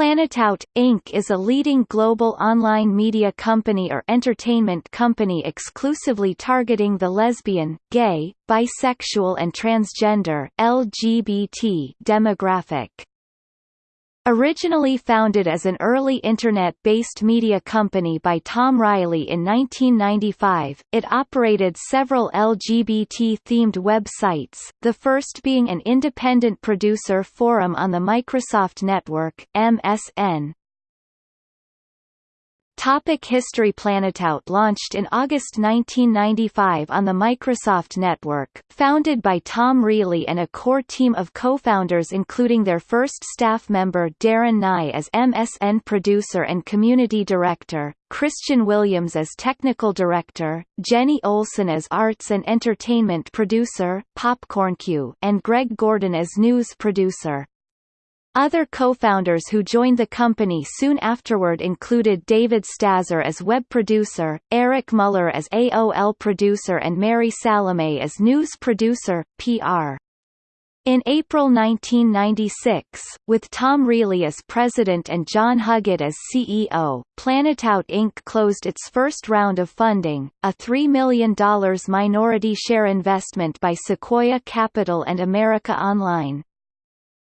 Planetout, Inc. is a leading global online media company or entertainment company exclusively targeting the lesbian, gay, bisexual and transgender LGBT demographic. Originally founded as an early Internet-based media company by Tom Rielly in 1995, it operated several LGBT-themed websites, the first being an independent producer forum on the Microsoft Network MSN, Topic History Planetout launched in August 1995 on the Microsoft Network, founded by Tom Rielly and a core team of co-founders including their first staff member Darren Nye as MSN producer and community director, Christian Williams as technical director, Jenni Olson as arts and entertainment producer PopcornQ, and Greg Gordon as news producer. Other co-founders who joined the company soon afterward included David Stazzer as web producer, Eric Muller as AOL producer and Mary Salome as news producer, PR. In April 1996, with Tom Rielly as president and John Huggett as CEO, Planetout Inc. closed its first round of funding, a $3 million minority share investment by Sequoia Capital and America Online.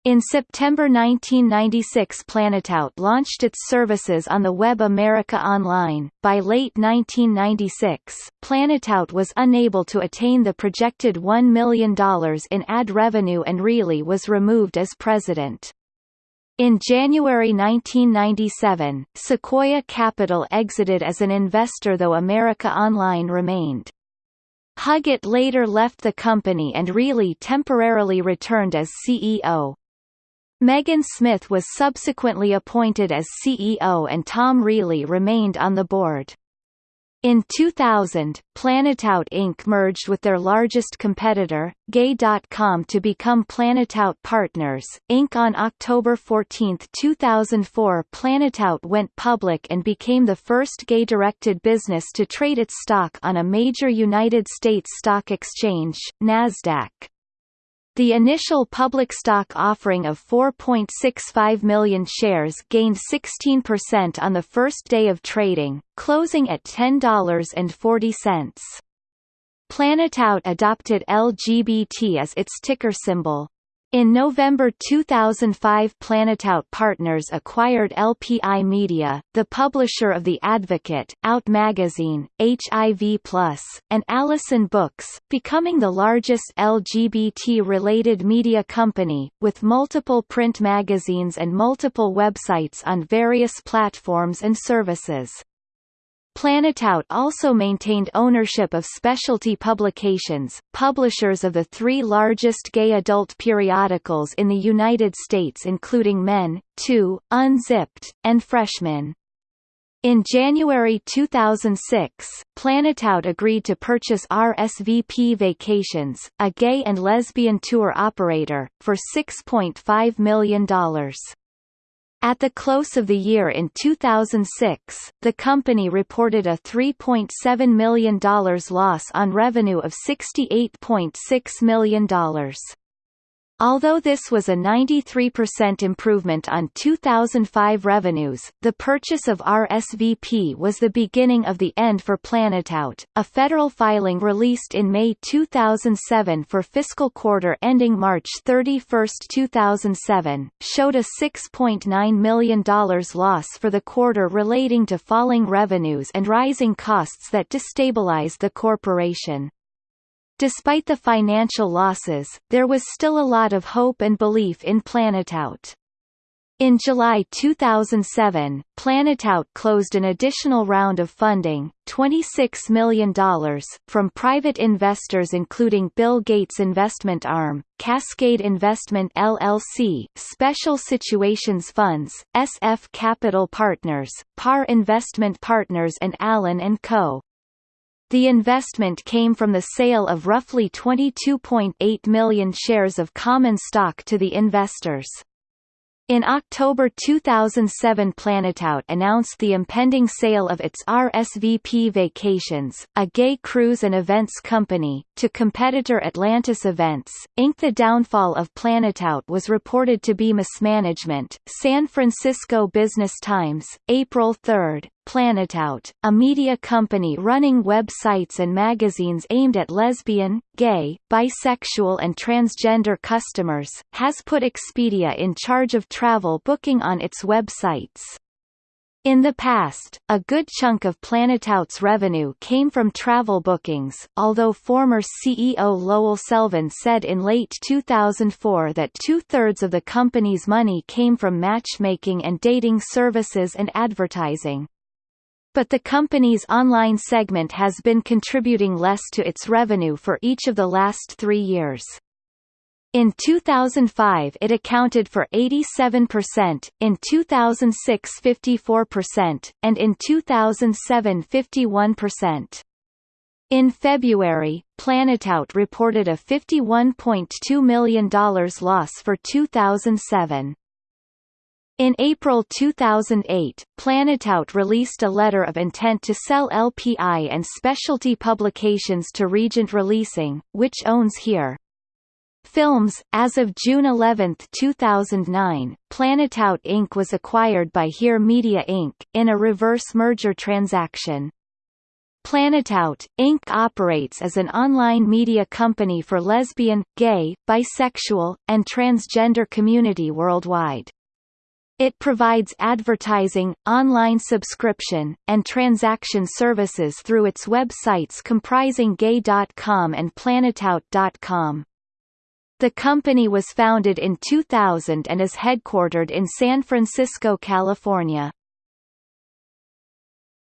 In September 1996 Planetout launched its services on the web America Online. By late 1996, Planetout was unable to attain the projected $1 million in ad revenue and Rielly was removed as president. In January 1997, Sequoia Capital exited as an investor though America Online remained. Huggett later left the company and Rielly temporarily returned as CEO. Megan Smith was subsequently appointed as CEO and Tom Rielly remained on the board. In 2000, Planetout Inc. merged with their largest competitor, Gay.com to become Planetout Partners, Inc. On October 14, 2004 Planetout went public and became the first gay-directed business to trade its stock on a major United States stock exchange, NASDAQ. The initial public stock offering of 4.65 million shares gained 16% on the first day of trading, closing at $10.40. Planetout adopted LGBT as its ticker symbol. In November 2005 Planetout Partners acquired LPI Media, the publisher of The Advocate, Out Magazine, HIV+, and Alyson Books, becoming the largest LGBT-related media company, with multiple print magazines and multiple websites on various platforms and services. Planetout also maintained ownership of specialty publications, publishers of the three largest gay adult periodicals in the United States including Men, 2, Unzipped, and Freshman. In January 2006, Planetout agreed to purchase RSVP Vacations, a gay and lesbian tour operator, for $6.5 million. At the close of the year in 2006, the company reported a $3.7 million loss on revenue of $68.6 million. Although this was a 93% improvement on 2005 revenues, the purchase of RSVP was the beginning of the end for Planetout. A federal filing released in May 2007 for fiscal quarter ending March 31, 2007, showed a $6.9 million loss for the quarter relating to falling revenues and rising costs that destabilized the corporation. Despite the financial losses, there was still a lot of hope and belief in Planetout. In July 2007, Planetout closed an additional round of funding, $26 million, from private investors including Bill Gates' investment arm, Cascade Investment LLC, Special Situations Funds, SF Capital Partners, PAR Investment Partners and Allen & Co. The investment came from the sale of roughly 22.8 million shares of common stock to the investors. In October 2007 Planetout announced the impending sale of its RSVP Vacations, a gay cruise and events company, to competitor Atlantis Events, Inc. The downfall of Planetout was reported to be mismanagement. San Francisco Business Times, April 3, Planetout, a media company running websites and magazines aimed at lesbian, gay, bisexual and transgender customers, has put Expedia in charge of travel booking on its websites. In the past, a good chunk of Planetout's revenue came from travel bookings, although former CEO Lowell Selvin said in late 2004 that two-thirds of the company's money came from matchmaking and dating services and advertising but the company's online segment has been contributing less to its revenue for each of the last three years. In 2005 it accounted for 87%, in 2006 54%, and in 2007 51%. In February, Planetout reported a $51.2 million loss for 2007. In April 2008, Planetout released a letter of intent to sell LPI and specialty publications to Regent Releasing, which owns Here. Films. As of June 11, 2009, Planetout Inc. was acquired by Here Media Inc., in a reverse merger transaction. Planetout, Inc. operates as an online media company for lesbian, gay, bisexual, and transgender community worldwide. It provides advertising, online subscription, and transaction services through its websites comprising gay.com and planetout.com. The company was founded in 2000 and is headquartered in San Francisco, California.